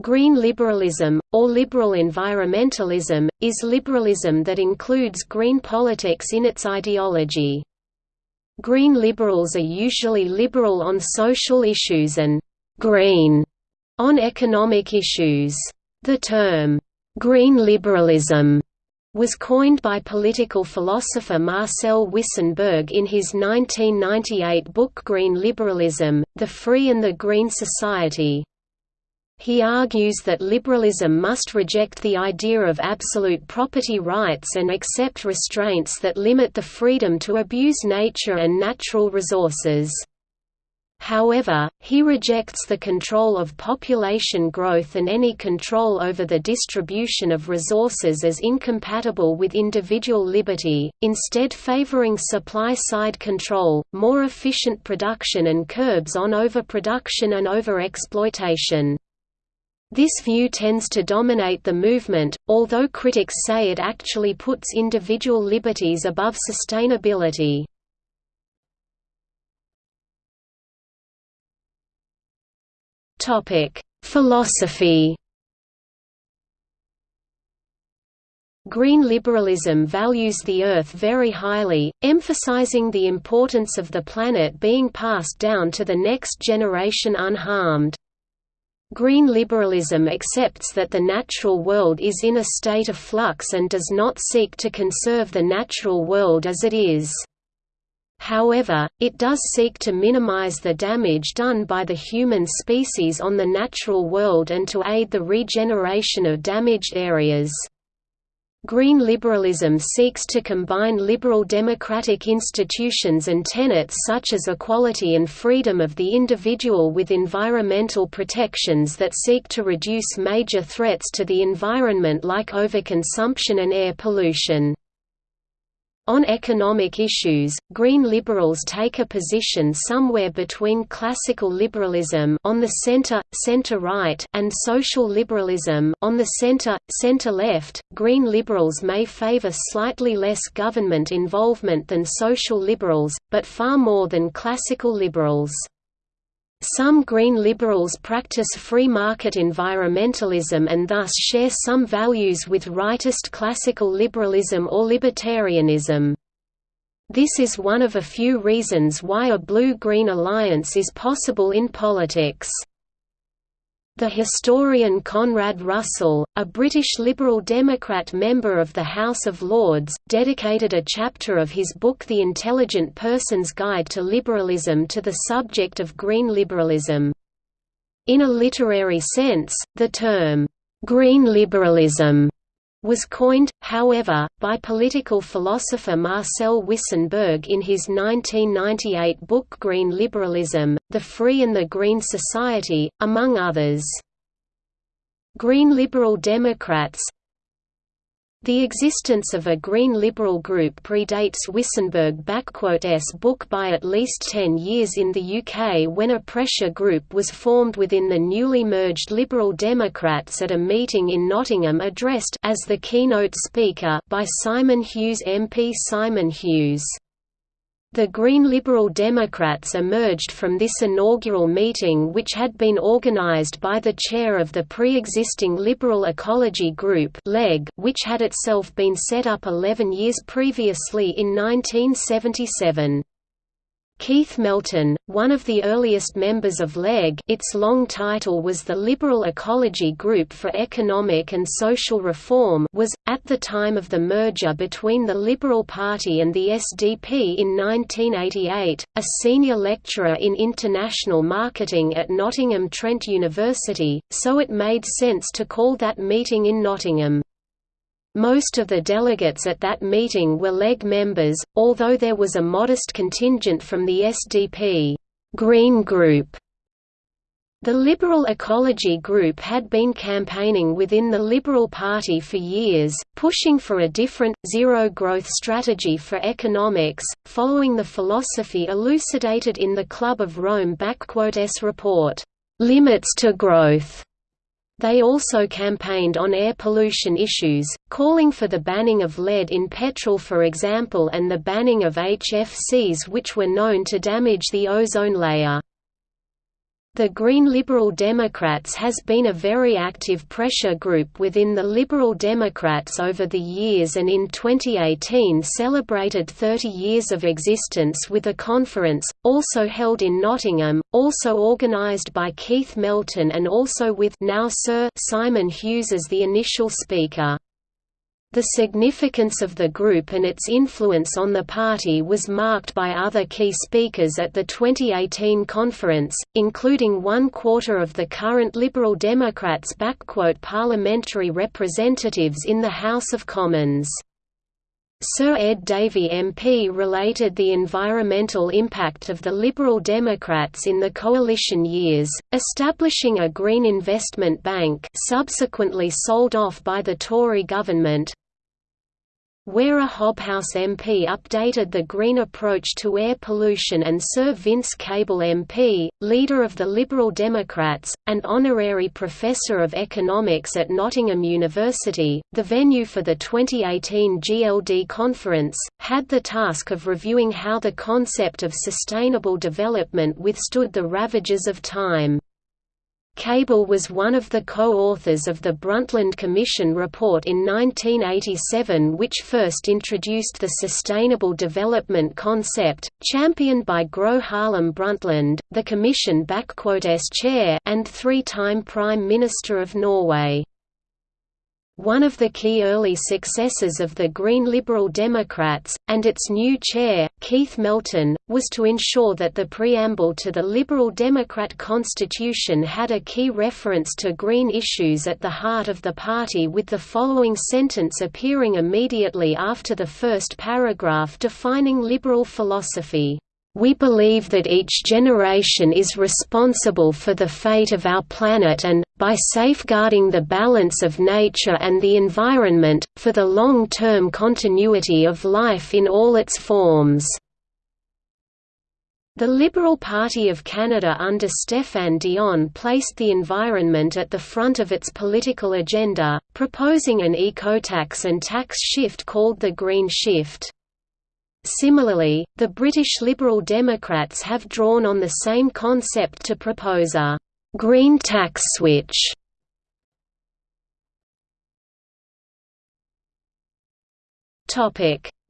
Green liberalism, or liberal environmentalism, is liberalism that includes green politics in its ideology. Green liberals are usually liberal on social issues and «green» on economic issues. The term, «green liberalism» was coined by political philosopher Marcel Wissenberg in his 1998 book Green Liberalism, The Free and the Green Society. He argues that liberalism must reject the idea of absolute property rights and accept restraints that limit the freedom to abuse nature and natural resources. However, he rejects the control of population growth and any control over the distribution of resources as incompatible with individual liberty, instead favoring supply-side control, more efficient production and curbs on overproduction and overexploitation. This view tends to dominate the movement, although critics say it actually puts individual liberties above sustainability. Philosophy Green liberalism values the Earth very highly, emphasizing the importance of the planet being passed down to the next generation unharmed. Green liberalism accepts that the natural world is in a state of flux and does not seek to conserve the natural world as it is. However, it does seek to minimize the damage done by the human species on the natural world and to aid the regeneration of damaged areas. Green liberalism seeks to combine liberal democratic institutions and tenets such as equality and freedom of the individual with environmental protections that seek to reduce major threats to the environment like overconsumption and air pollution. On economic issues, Green liberals take a position somewhere between classical liberalism on the center, center-right and social liberalism on the center, center-left. Green liberals may favor slightly less government involvement than social liberals, but far more than classical liberals. Some Green liberals practice free market environmentalism and thus share some values with rightist classical liberalism or libertarianism. This is one of a few reasons why a blue-green alliance is possible in politics. The historian Conrad Russell, a British Liberal Democrat member of the House of Lords, dedicated a chapter of his book The Intelligent Person's Guide to Liberalism to the subject of green liberalism. In a literary sense, the term, "'green liberalism' was coined, however, by political philosopher Marcel Wissenberg in his 1998 book Green Liberalism, The Free and the Green Society, among others. Green Liberal Democrats the existence of a Green Liberal group predates Wissenberg-s book by at least ten years in the UK when a pressure group was formed within the newly merged Liberal Democrats at a meeting in Nottingham addressed as the keynote speaker by Simon Hughes MP Simon Hughes. The Green Liberal Democrats emerged from this inaugural meeting which had been organized by the chair of the pre-existing Liberal Ecology Group which had itself been set up 11 years previously in 1977. Keith Melton, one of the earliest members of LEG its long title was the Liberal Ecology Group for Economic and Social Reform was, at the time of the merger between the Liberal Party and the SDP in 1988, a senior lecturer in international marketing at Nottingham Trent University, so it made sense to call that meeting in Nottingham. Most of the delegates at that meeting were LEG members, although there was a modest contingent from the SDP Green Group. The Liberal Ecology Group had been campaigning within the Liberal Party for years, pushing for a different, zero-growth strategy for economics, following the philosophy elucidated in the Club of Rome report, "'Limits to Growth' They also campaigned on air pollution issues, calling for the banning of lead in petrol for example and the banning of HFCs which were known to damage the ozone layer. The Green Liberal Democrats has been a very active pressure group within the Liberal Democrats over the years and in 2018 celebrated 30 years of existence with a conference, also held in Nottingham, also organised by Keith Melton and also with now Sir Simon Hughes as the initial speaker. The significance of the group and its influence on the party was marked by other key speakers at the 2018 conference, including one quarter of the current Liberal Democrats' parliamentary representatives in the House of Commons. Sir Ed Davey MP related the environmental impact of the Liberal Democrats in the coalition years, establishing a green investment bank subsequently sold off by the Tory government, Wera Hobhouse MP updated the green approach to air pollution and Sir Vince Cable MP, leader of the Liberal Democrats, and honorary professor of economics at Nottingham University, the venue for the 2018 GLD conference, had the task of reviewing how the concept of sustainable development withstood the ravages of time. Cable was one of the co-authors of the Brundtland Commission report in 1987 which first introduced the sustainable development concept, championed by Gro Harlem Brundtland, the Commission-s chair and three-time Prime Minister of Norway. One of the key early successes of the Green Liberal Democrats, and its new chair, Keith Melton, was to ensure that the preamble to the Liberal Democrat Constitution had a key reference to green issues at the heart of the party with the following sentence appearing immediately after the first paragraph defining liberal philosophy. We believe that each generation is responsible for the fate of our planet and, by safeguarding the balance of nature and the environment, for the long-term continuity of life in all its forms. The Liberal Party of Canada under Stéphane Dion placed the environment at the front of its political agenda, proposing an eco-tax and tax shift called the Green Shift. Similarly, the British Liberal Democrats have drawn on the same concept to propose a «green tax switch».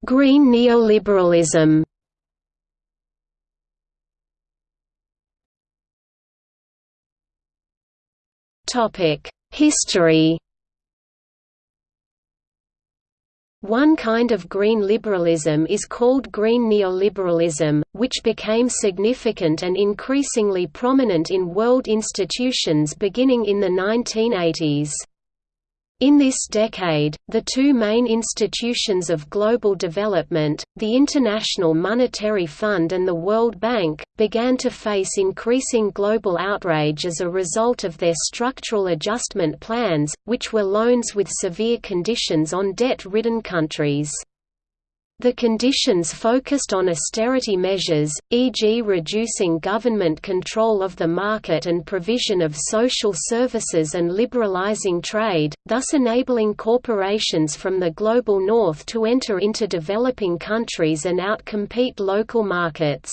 Green neoliberalism History One kind of green liberalism is called green neoliberalism, which became significant and increasingly prominent in world institutions beginning in the 1980s. In this decade, the two main institutions of global development, the International Monetary Fund and the World Bank, began to face increasing global outrage as a result of their structural adjustment plans, which were loans with severe conditions on debt-ridden countries. The conditions focused on austerity measures, e.g. reducing government control of the market and provision of social services and liberalizing trade, thus enabling corporations from the global north to enter into developing countries and outcompete local markets.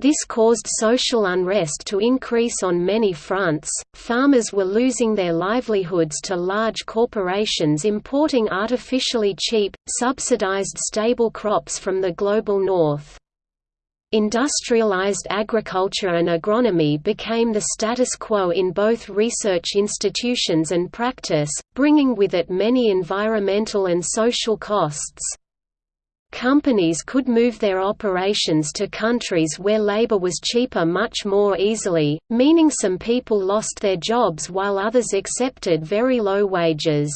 This caused social unrest to increase on many fronts. Farmers were losing their livelihoods to large corporations importing artificially cheap, subsidized stable crops from the global north. Industrialized agriculture and agronomy became the status quo in both research institutions and practice, bringing with it many environmental and social costs. Companies could move their operations to countries where labor was cheaper much more easily, meaning some people lost their jobs while others accepted very low wages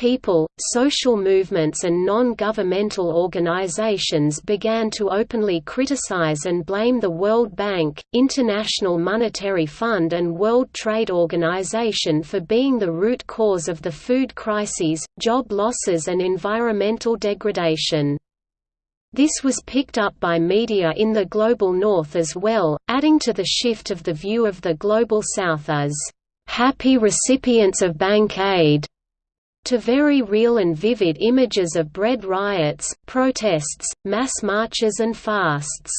people, social movements and non-governmental organizations began to openly criticize and blame the World Bank, International Monetary Fund and World Trade Organization for being the root cause of the food crises, job losses and environmental degradation. This was picked up by media in the Global North as well, adding to the shift of the view of the Global South as happy recipients of bank aid to very real and vivid images of bread riots, protests, mass marches and fasts.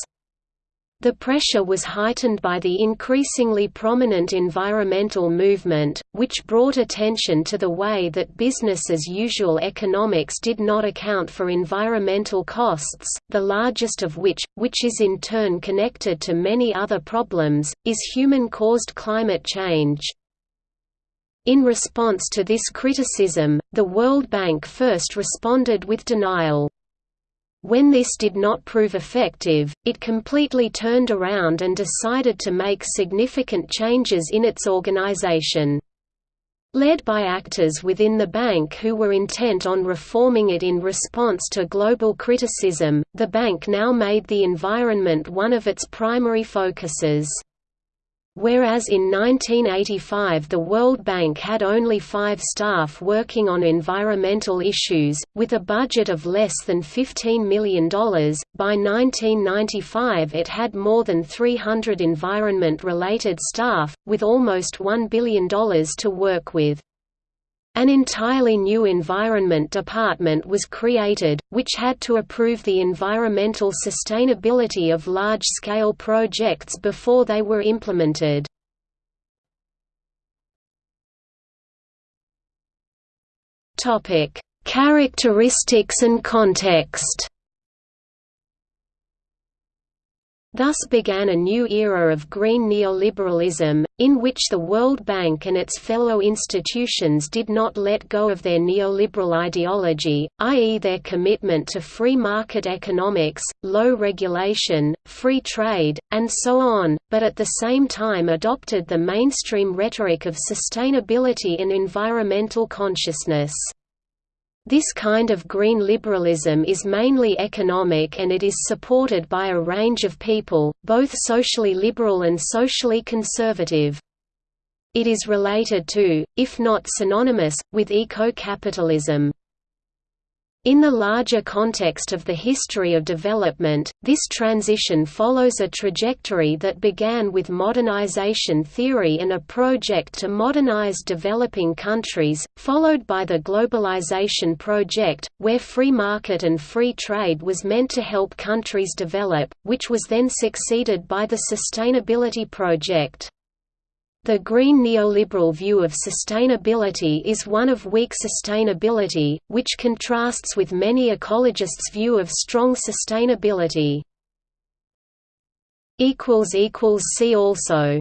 The pressure was heightened by the increasingly prominent environmental movement, which brought attention to the way that business-as-usual economics did not account for environmental costs, the largest of which, which is in turn connected to many other problems, is human-caused climate change. In response to this criticism, the World Bank first responded with denial. When this did not prove effective, it completely turned around and decided to make significant changes in its organization. Led by actors within the bank who were intent on reforming it in response to global criticism, the bank now made the environment one of its primary focuses. Whereas in 1985 the World Bank had only five staff working on environmental issues, with a budget of less than $15 million, by 1995 it had more than 300 environment-related staff, with almost $1 billion to work with. An entirely new Environment Department was created, which had to approve the environmental sustainability of large-scale projects before they were implemented. Characteristics and context Thus began a new era of green neoliberalism, in which the World Bank and its fellow institutions did not let go of their neoliberal ideology, i.e. their commitment to free market economics, low regulation, free trade, and so on, but at the same time adopted the mainstream rhetoric of sustainability and environmental consciousness. This kind of green liberalism is mainly economic and it is supported by a range of people, both socially liberal and socially conservative. It is related to, if not synonymous, with eco-capitalism. In the larger context of the history of development, this transition follows a trajectory that began with modernization theory and a project to modernize developing countries, followed by the globalization project, where free market and free trade was meant to help countries develop, which was then succeeded by the sustainability project. The green neoliberal view of sustainability is one of weak sustainability, which contrasts with many ecologists' view of strong sustainability. See also